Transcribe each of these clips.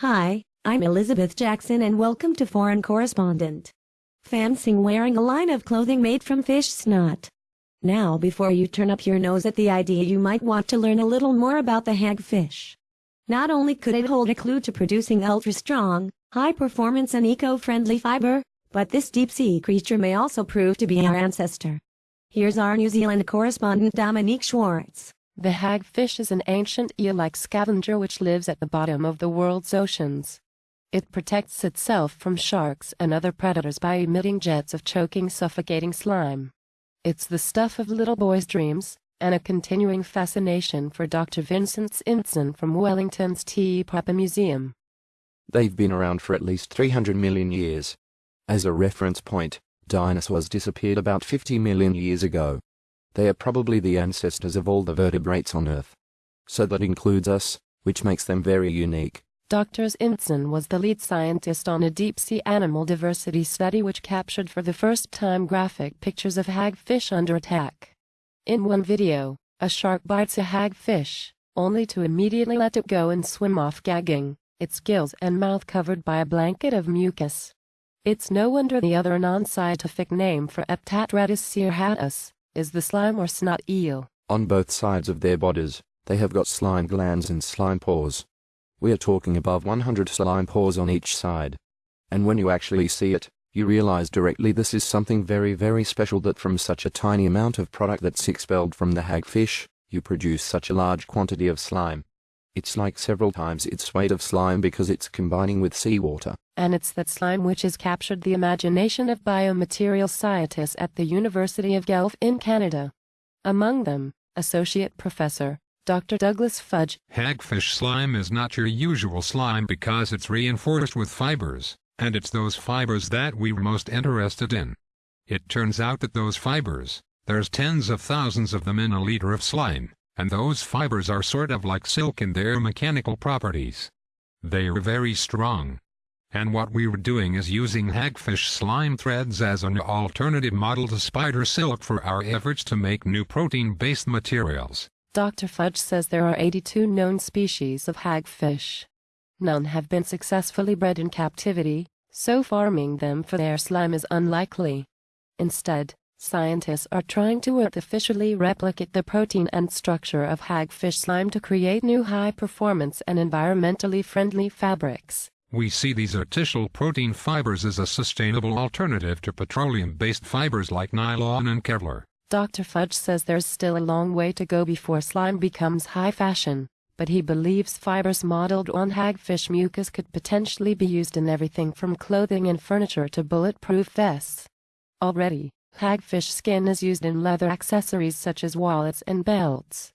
Hi, I'm Elizabeth Jackson and welcome to Foreign Correspondent. Fancying wearing a line of clothing made from fish snot. Now before you turn up your nose at the idea you might want to learn a little more about the hagfish. Not only could it hold a clue to producing ultra-strong, high-performance and eco-friendly fiber, but this deep-sea creature may also prove to be our ancestor. Here's our New Zealand correspondent Dominique Schwartz. The hagfish is an ancient eel-like scavenger which lives at the bottom of the world's oceans. It protects itself from sharks and other predators by emitting jets of choking suffocating slime. It's the stuff of little boys' dreams, and a continuing fascination for Dr. Vincent Zintzen from Wellington's Te Papa Museum. They've been around for at least 300 million years. As a reference point, dinosaurs disappeared about 50 million years ago. They are probably the ancestors of all the vertebrates on Earth. So that includes us, which makes them very unique. Dr. Zintzen was the lead scientist on a deep-sea animal diversity study which captured for the first time graphic pictures of hagfish under attack. In one video, a shark bites a hagfish, only to immediately let it go and swim off gagging, its gills and mouth covered by a blanket of mucus. It's no wonder the other non-scientific name for Eptatretus cirrhatus, is the slime or snot eel. On both sides of their bodies, they have got slime glands and slime pores. We are talking above 100 slime pores on each side. And when you actually see it, you realize directly this is something very very special that from such a tiny amount of product that's expelled from the hagfish, you produce such a large quantity of slime. It's like several times its weight of slime because it's combining with seawater. And it's that slime which has captured the imagination of biomaterial scientists at the University of Guelph in Canada. Among them, Associate Professor Dr. Douglas Fudge. Hagfish slime is not your usual slime because it's reinforced with fibers, and it's those fibers that we're most interested in. It turns out that those fibers, there's tens of thousands of them in a liter of slime, and those fibers are sort of like silk in their mechanical properties. They are very strong. And what we were doing is using hagfish slime threads as an alternative model to spider silk for our efforts to make new protein-based materials. Dr. Fudge says there are 82 known species of hagfish. None have been successfully bred in captivity, so farming them for their slime is unlikely. Instead, Scientists are trying to artificially replicate the protein and structure of hagfish slime to create new high-performance and environmentally friendly fabrics. We see these artificial protein fibers as a sustainable alternative to petroleum-based fibers like nylon and Kevlar. Dr. Fudge says there's still a long way to go before slime becomes high fashion, but he believes fibers modeled on hagfish mucus could potentially be used in everything from clothing and furniture to bulletproof vests. Already, Hagfish skin is used in leather accessories such as wallets and belts.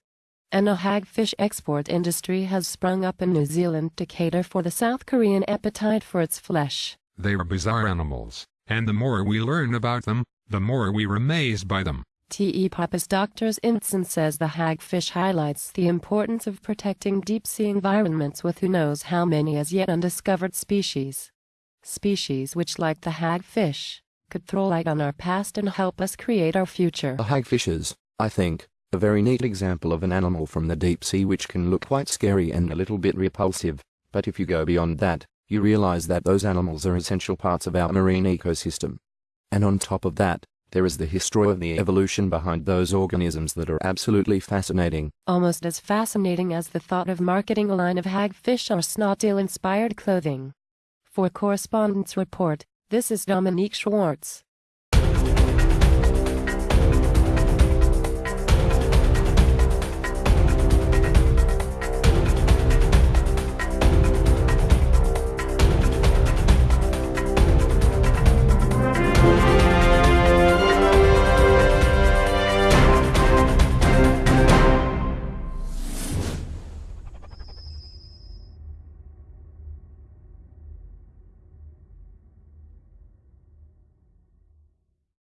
And a hagfish export industry has sprung up in New Zealand to cater for the South Korean appetite for its flesh. They are bizarre animals, and the more we learn about them, the more we're amazed by them. Te Papa's Dr. Zintzen says the hagfish highlights the importance of protecting deep-sea environments with who knows how many as yet undiscovered species. Species which, like the hagfish, could throw light on our past and help us create our future. The hagfish is, I think, a very neat example of an animal from the deep sea which can look quite scary and a little bit repulsive, but if you go beyond that, you realize that those animals are essential parts of our marine ecosystem. And on top of that, there is the history of the evolution behind those organisms that are absolutely fascinating. Almost as fascinating as the thought of marketing a line of hagfish or snot eel inspired clothing. For Correspondents Report, this is Dominique Schwartz.